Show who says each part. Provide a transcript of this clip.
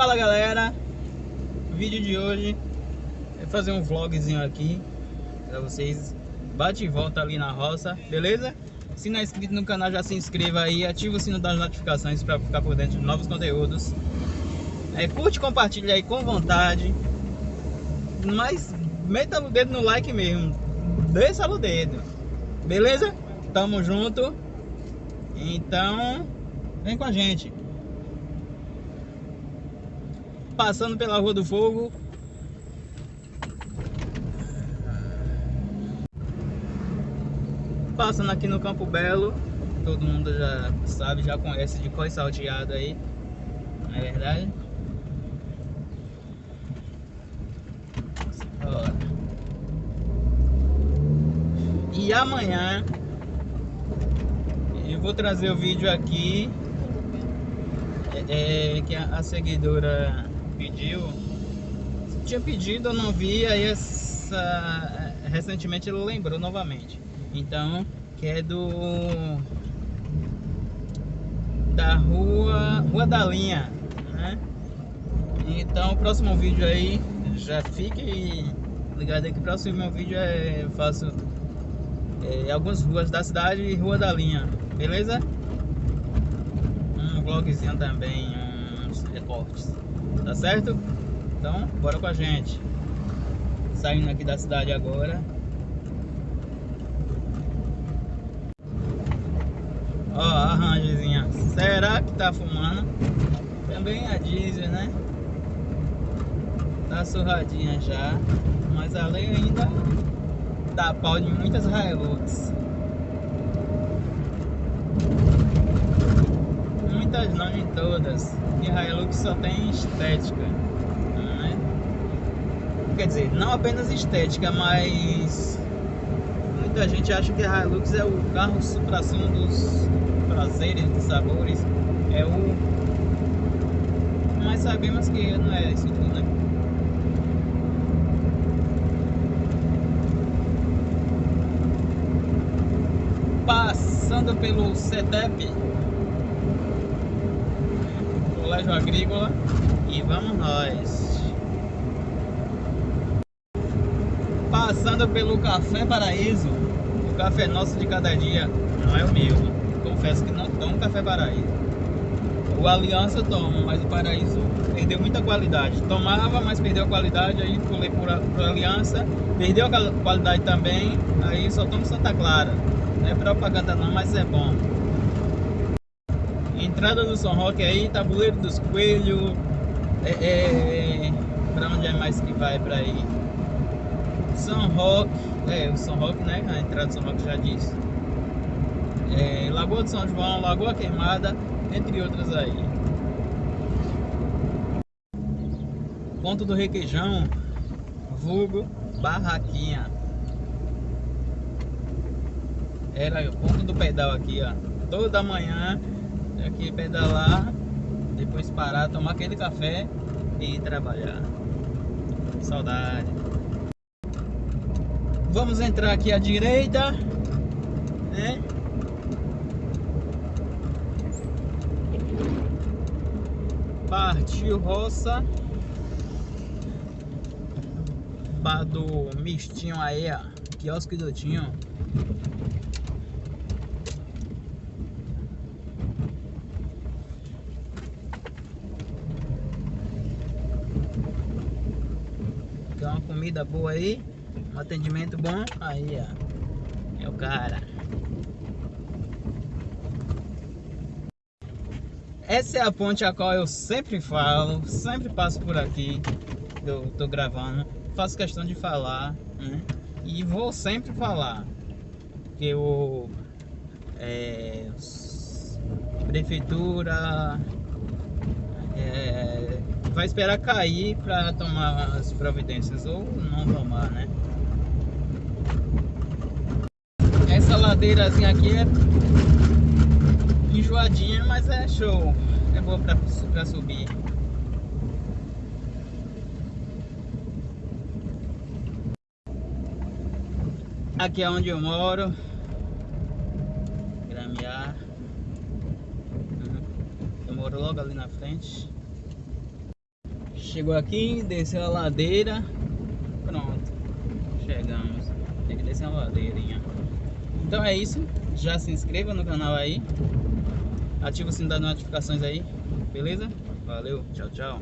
Speaker 1: Fala galera, o vídeo de hoje é fazer um vlogzinho aqui pra vocês. Bate e volta ali na roça, beleza? Se não é inscrito no canal já se inscreva aí Ativa o sino das notificações para ficar por dentro de novos conteúdos. É, Curte e compartilha aí com vontade. Mas meta o dedo no like mesmo. Desça o dedo. Beleza? Tamo junto. Então Vem com a gente passando pela Rua do Fogo. Passando aqui no Campo Belo. Todo mundo já sabe, já conhece de coi salteado aí. Não é verdade? E amanhã eu vou trazer o vídeo aqui é, é que a, a seguidora Tinha pedido, eu não vi, aí essa, recentemente ele lembrou novamente. Então, que é do da rua Rua da Linha, né? Então, o próximo vídeo aí já fique ligado aí que o próximo vídeo é eu faço é, algumas ruas da cidade e Rua da Linha, beleza? Um vlogzinho também, uns recortes. Tá certo? Então, bora com a gente. Saindo aqui da cidade agora. Ó, a rangezinha. Será que tá fumando? Também a diesel, né? Tá surradinha já. Mas a lei ainda dá pau de muitas Hilux. Muitas não, em todas Hilux só tem estética. Né? Quer dizer, não apenas estética, mas muita gente acha que a Hilux é o carro supra-sumo dos prazeres, dos sabores. É o. Mas sabemos que não é isso tudo, né? Passando pelo CETEP colégio agrícola e vamos nós. Passando pelo Café Paraíso, o café nosso de cada dia, não é o meu. Confesso que não tomo Café Paraíso. O Aliança toma, mas o Paraíso perdeu muita qualidade. Tomava, mas perdeu a qualidade, aí pulei por, por Aliança, perdeu a qualidade também, aí só tomo Santa Clara. Não é propaganda não, mas é bom entrada do São Roque aí, Tabuleiro dos Coelhos. É, é, pra onde é mais que vai pra ir? São Roque, é, o São Roque, né? A entrada do São Roque já disse. É, Lagoa de São João, Lagoa Queimada, entre outras aí. Ponto do Requeijão, vulgo Barraquinha. Era o ponto do pedal aqui, ó. Toda manhã aqui pedalar, depois parar, tomar aquele café e trabalhar. Saudade. Vamos entrar aqui à direita, né? Partiu roça. Bar do mistinho aí, ó. Quiosque do Tinho. Comida boa aí, um atendimento bom, aí ó, é o cara. Essa é a ponte a qual eu sempre falo, sempre passo por aqui, eu tô gravando, faço questão de falar, né? E vou sempre falar, porque eu é, prefeitura é, vai esperar cair para tomar as providências ou não tomar, né? Essa ladeirazinha aqui é enjoadinha, mas é show. É boa para subir. Aqui é onde eu moro. Gramear. Uhum. Eu moro logo ali na frente. Chegou aqui, desceu a ladeira. Pronto. Chegamos. Tem que descer uma ladeirinha. Então é isso. Já se inscreva no canal aí. Ativa o sino das notificações aí. Beleza? Valeu. Tchau, tchau.